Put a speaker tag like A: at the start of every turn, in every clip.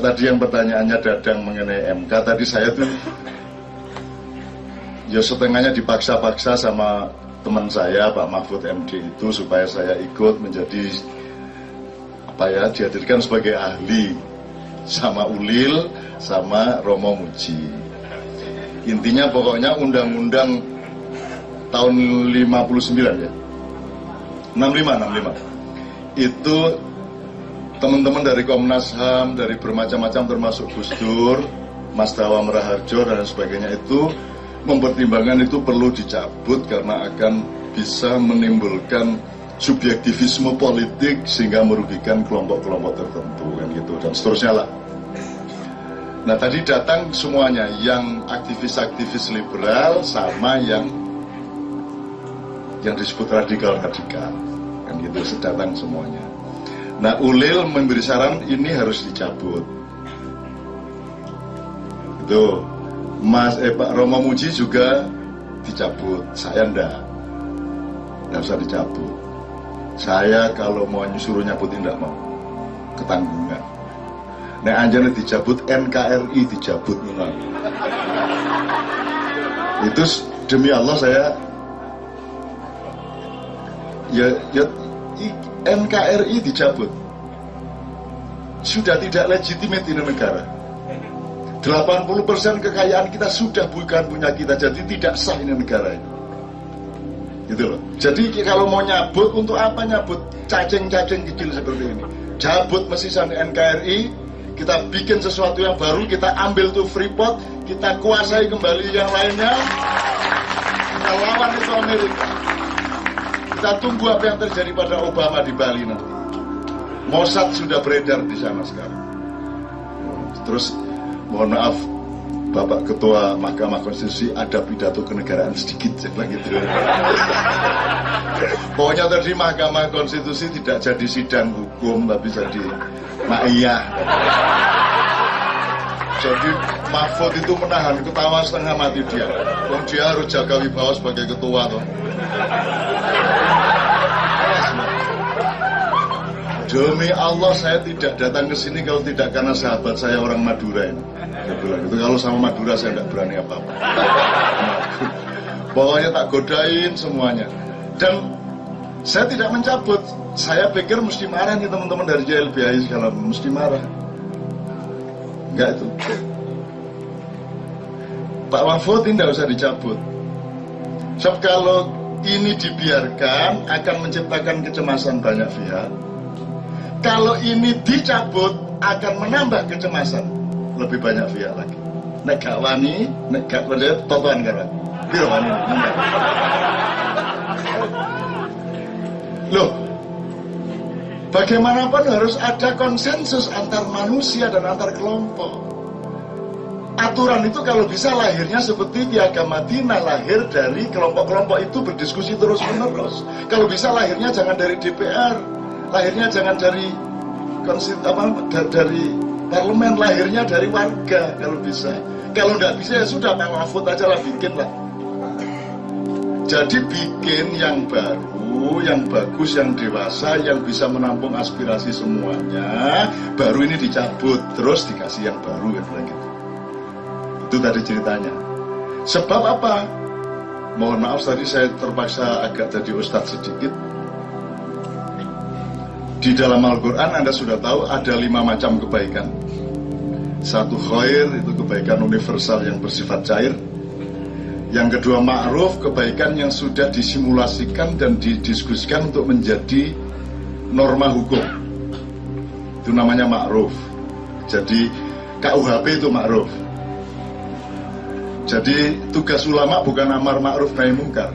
A: Tadi yang pertanyaannya dadang mengenai MK, tadi saya tuh ya setengahnya dipaksa-paksa sama teman saya Pak Mahfud MD itu supaya saya ikut menjadi apa ya dihadirkan sebagai ahli sama Ulil sama Romo Muji. Intinya pokoknya undang-undang tahun 59 ya. 65 65. Itu teman-teman dari Komnas HAM, dari bermacam-macam termasuk Gus Dur, Mas Dawa Meraharjo dan sebagainya itu mempertimbangkan itu perlu dicabut karena akan bisa menimbulkan subjektivisme politik sehingga merugikan kelompok-kelompok tertentu kan gitu dan seterusnya lah. Nah tadi datang semuanya yang aktivis-aktivis liberal sama yang yang disebut radikal-radikal kan gitu datang semuanya. Nah Ulil memberi saran ini harus dicabut. Itu Mas eh, Pak Romo Muji juga dicabut. Saya ndak, nggak usah dicabut. Saya kalau mau nyuruh nyabutin ndak mau ketanggungan. Nah anjane dicabut NKRI dicabut memang. Itu demi Allah saya ya ya NKRI dicabut. Sudah tidak legitimate ini negara. 80% kekayaan kita sudah bukan punya kita jadi tidak sah ini negara ini. Gitu loh. Jadi kalau mau nyabut untuk apa nyabut cacing-cacing kecil seperti ini? Cabut mesin NKRI kita bikin sesuatu yang baru kita ambil tuh Freeport kita kuasai kembali yang lainnya. Kita lawan itu Amerika kita tunggu apa yang terjadi pada Obama di Bali nanti. Mossad sudah beredar di sana sekarang. Terus mohon maaf Bapak Ketua Mahkamah Konstitusi ada pidato kenegaraan sedikit saya bilang gitu. Pokoknya tadi Mahkamah Konstitusi tidak jadi sidang hukum tapi jadi maiyah. Jadi Mahfud itu menahan ketawa setengah mati dia. Dan dia harus jaga wibawa sebagai ketua toh. Demi Allah saya tidak datang ke sini kalau tidak karena sahabat saya orang Madura ini. Dia bilang itu kalau sama Madura saya tidak berani apa-apa. Pokoknya tak godain semuanya. Dan saya tidak mencabut. Saya pikir mesti marah nih teman-teman dari JLBI segala mesti marah. Enggak itu. Pak Mahfud ini tidak usah dicabut. Sebab kalau ini dibiarkan akan menciptakan kecemasan banyak pihak kalau ini dicabut akan menambah kecemasan. Lebih banyak pihak lagi. Nek gak wani nek gak wani totoan kan biro wani? Loh bagaimanapun harus ada konsensus antar manusia dan antar kelompok. Aturan itu kalau bisa lahirnya seperti piagam Madinah lahir dari kelompok-kelompok itu berdiskusi terus menerus kalau bisa lahirnya jangan dari DPR lahirnya jangan dari konsit apa dari parlemen lahirnya dari warga kalau bisa. Kalau nggak bisa ya sudah Pak Mahfud aja lah bikin lah. Jadi bikin yang baru yang bagus yang dewasa yang bisa menampung aspirasi semuanya baru ini dicabut terus dikasih yang baru kan gitu. Itu tadi ceritanya. Sebab apa? Mohon maaf tadi saya terpaksa agak jadi ustadz sedikit di dalam Al-Quran Anda sudah tahu ada lima macam kebaikan. Satu khair itu kebaikan universal yang bersifat cair. Yang kedua ma'ruf kebaikan yang sudah disimulasikan dan didiskusikan untuk menjadi norma hukum. Itu namanya ma'ruf. Jadi KUHP itu ma'ruf. Jadi tugas ulama bukan amar ma'ruf nahi mungkar.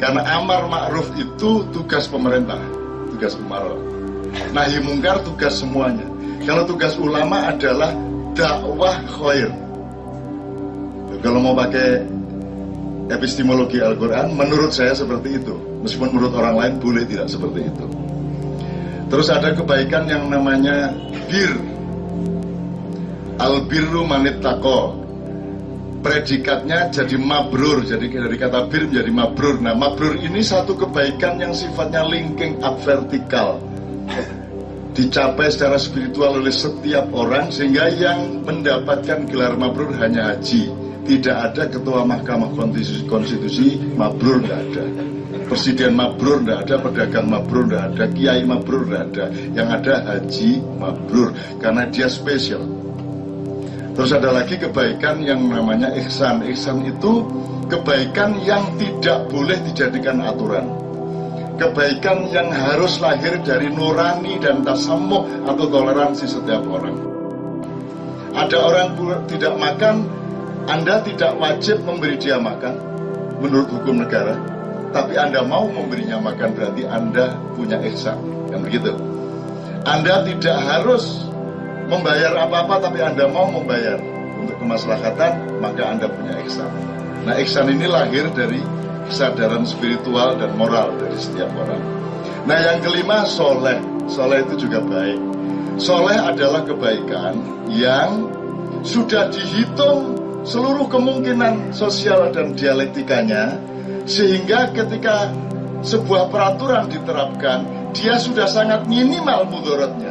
A: Karena amar ma'ruf itu tugas pemerintah, tugas umarok. Nahi mungkar tugas semuanya. Kalau tugas ulama adalah dakwah khair. Kalau mau pakai epistemologi Al-Quran, menurut saya seperti itu. Meskipun menurut orang lain boleh tidak seperti itu. Terus ada kebaikan yang namanya bir. Al-birru manit tako. Predikatnya jadi mabrur, jadi dari kata bir menjadi mabrur. Nah, mabrur ini satu kebaikan yang sifatnya linking up vertikal dicapai secara spiritual oleh setiap orang sehingga yang mendapatkan gelar mabrur hanya haji. Tidak ada ketua mahkamah konstitusi, konstitusi mabrur tidak ada. Presiden mabrur tidak ada pedagang mabrur tidak ada kiai mabrur tidak ada. Yang ada haji mabrur karena dia spesial terus ada lagi kebaikan yang namanya ihsan ihsan itu kebaikan yang tidak boleh dijadikan aturan kebaikan yang harus lahir dari nurani dan tasamuh atau toleransi setiap orang. Ada orang tidak makan, Anda tidak wajib memberi dia makan menurut hukum negara, tapi Anda mau memberinya makan berarti Anda punya ihsan. Yang begitu. Anda tidak harus membayar apa-apa tapi Anda mau membayar untuk kemaslahatan, maka Anda punya ihsan. Nah, ihsan ini lahir dari kesadaran spiritual dan moral dari setiap orang. Nah yang kelima soleh, soleh itu juga baik. Soleh adalah kebaikan yang sudah dihitung seluruh kemungkinan sosial dan dialektikanya sehingga ketika sebuah peraturan diterapkan dia sudah sangat minimal mudorotnya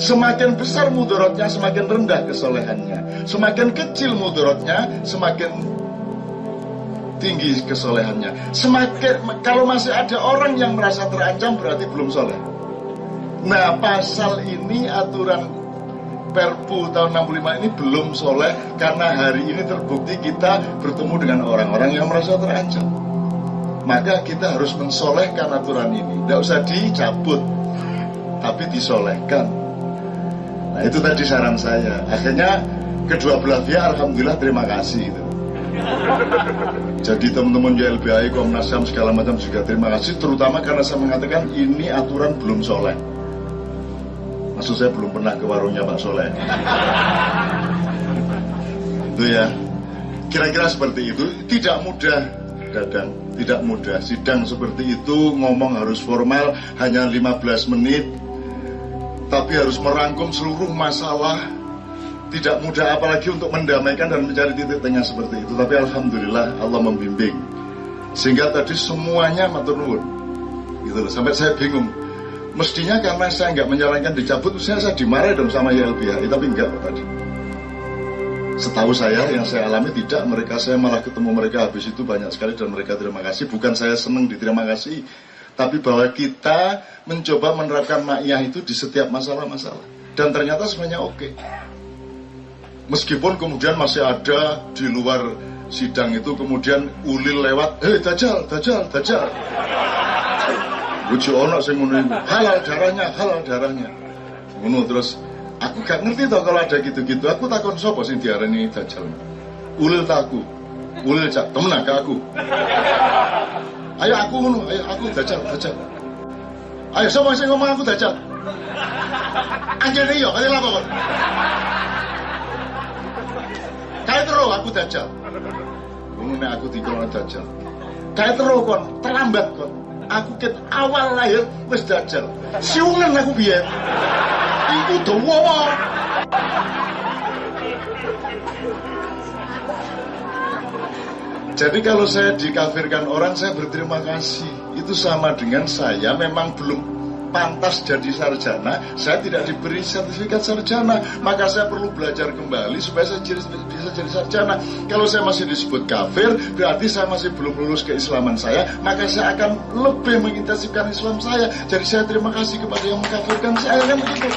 A: semakin besar mudorotnya semakin rendah kesolehannya semakin kecil mudorotnya semakin tinggi kesolehannya. Semakin kalau masih ada orang yang merasa terancam berarti belum soleh. Nah pasal ini aturan Perpu tahun 65 ini belum soleh karena hari ini terbukti kita bertemu dengan orang-orang yang merasa terancam. Maka kita harus mensolehkan aturan ini. Tidak usah dicabut, tapi disolehkan. Nah itu tadi saran saya. Akhirnya kedua belah pihak, alhamdulillah terima kasih. Gitu. Jadi teman-teman YLBI, Komnas HAM segala macam juga terima kasih terutama karena saya mengatakan ini aturan belum soleh. Maksud saya belum pernah ke warungnya Pak Soleh. itu ya. Kira-kira seperti itu tidak mudah Dadang, tidak mudah. Sidang seperti itu ngomong harus formal hanya 15 menit tapi harus merangkum seluruh masalah. Tidak mudah apalagi untuk mendamaikan dan mencari titik tengah seperti itu. Tapi alhamdulillah Allah membimbing. Sehingga tadi semuanya matur gitu sampai saya bingung. Mestinya karena saya nggak menyarankan dicabut saya saya dimarahi dong sama YLBHI tapi enggak tadi. Setahu saya yang saya alami tidak mereka saya malah ketemu mereka habis itu banyak sekali dan mereka terima kasih. Bukan saya senang diterima kasih tapi bahwa kita mencoba menerapkan makiyah itu di setiap masalah-masalah dan ternyata sebenarnya oke. Meskipun kemudian masih ada di luar sidang itu kemudian ulil lewat, hei dajal, dajal, dajal. Lucu ono sing ngono halal darahnya, halal darahnya. Ngono terus aku gak ngerti toh kalau ada gitu-gitu. Aku takon sapa sing diarani dajal. Ulil taku. Ulil cak temen aku. Ayo aku ngono, ayo aku dajal, dajal. Ayo sapa sing ngomong aku dajal? Anjene yo, kaya apa kok? Kayak terus aku dajal. Ngono aku dikon dajal. Kayak terus kon, terlambat kon. Aku ket awal lahir wis dajal. Siungan aku biyen. Iku dawa. Jadi kalau saya dikafirkan orang, saya berterima kasih. Itu sama dengan saya memang belum pantas jadi sarjana, saya tidak diberi sertifikat sarjana, maka saya perlu belajar kembali supaya saya bisa jadi sarjana. Kalau saya masih disebut kafir, berarti saya masih belum lulus keislaman saya, maka saya akan lebih mengintensifkan Islam saya. Jadi saya terima kasih kepada yang mengkafirkan saya kan begitu.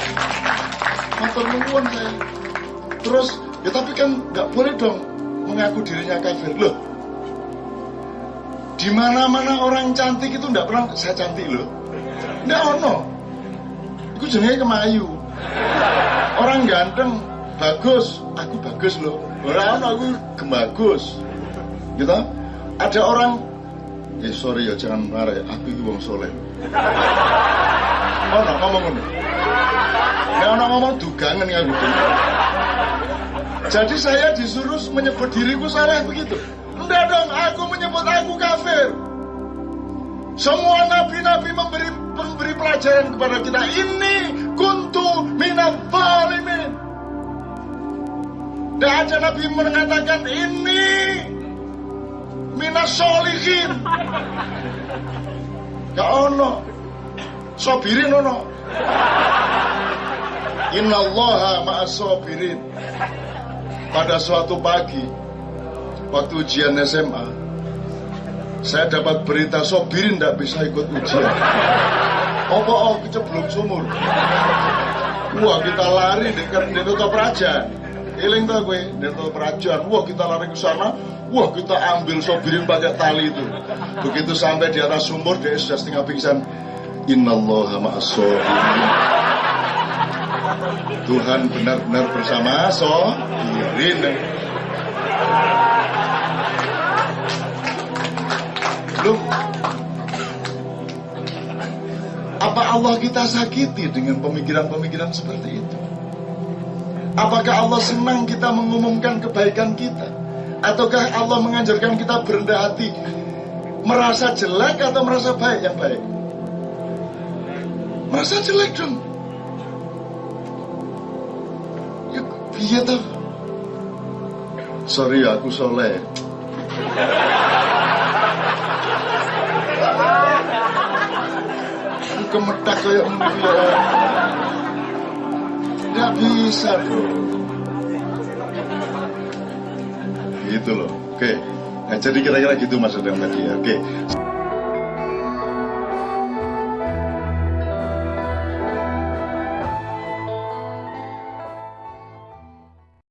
A: Motor saya. Terus, ya tapi kan nggak boleh dong mengaku dirinya kafir loh. Di mana-mana orang cantik itu nggak pernah saya cantik loh Nggak ono. Iku jenenge kemayu. Orang ganteng bagus, aku bagus loh. Orang ono aku gemagus. Gitu. Ada orang Eh sorry ya jangan marah ya, aku itu wong soleh. Oh, no, ngomong ngono. Nek ono ngomong dugangan ya gitu. Jadi saya disuruh menyebut diriku salah begitu. Enggak dong, aku menyebut aku kafir. Semua nabi-nabi memberi memberi pelajaran kepada kita. Ini kuntu minat zalimin. Dan ada nabi mengatakan ini minas solihin. Gak ono. sobirin ono innallaha ma'as sobirin pada suatu pagi waktu ujian SMA saya dapat berita sobirin tidak bisa ikut ujian. Apa oh keceblok sumur. Wah kita lari dekat Dito Praja. Iling tuh gue, Dito Praja. Wah kita lari ke sana. Wah kita ambil sobirin pakai tali itu. Begitu sampai di atas sumur dia sudah setengah pingsan. Innallaha ma'as sobirin. Tuhan benar-benar bersama sobirin Loh, apa Allah kita sakiti dengan pemikiran-pemikiran seperti itu? Apakah Allah senang kita mengumumkan kebaikan kita? Ataukah Allah mengajarkan kita berendah hati Merasa jelek atau merasa baik yang baik? Merasa jelek dong Ya iya toh Sorry aku soleh Aku kemetak kayak begini ya. Bisa bro. Gitu loh. Oke. Nah jadi kira-kira gitu maksudnya tadi. Ya Oke